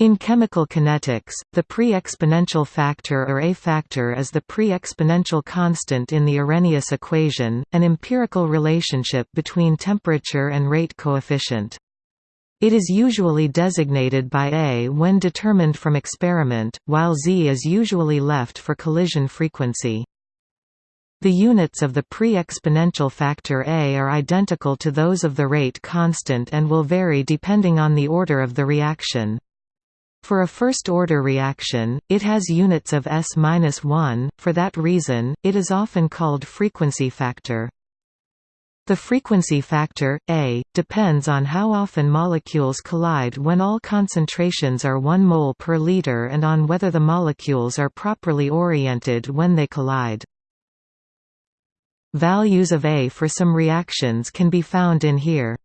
In chemical kinetics, the pre-exponential factor or A factor is the pre-exponential constant in the Arrhenius equation, an empirical relationship between temperature and rate coefficient. It is usually designated by A when determined from experiment, while Z is usually left for collision frequency. The units of the pre-exponential factor A are identical to those of the rate constant and will vary depending on the order of the reaction. For a first-order reaction, it has units of S-1, for that reason, it is often called frequency factor. The frequency factor, A, depends on how often molecules collide when all concentrations are 1 mole per liter and on whether the molecules are properly oriented when they collide. Values of A for some reactions can be found in here.